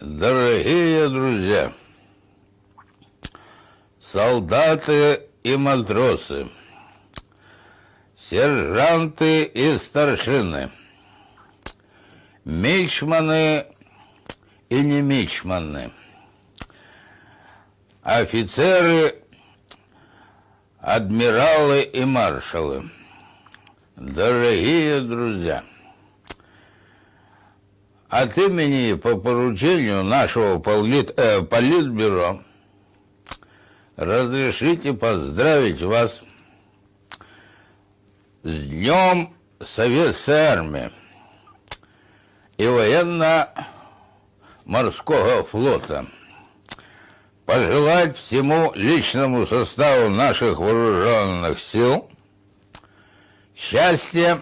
Дорогие друзья, солдаты и матросы, сержанты и старшины, мичманы и не мичманы, офицеры, адмиралы и маршалы, дорогие друзья – от имени по поручению нашего полит, э, политбюро разрешите поздравить вас с Днем Советской Армии и военно-морского флота. Пожелать всему личному составу наших вооруженных сил счастья,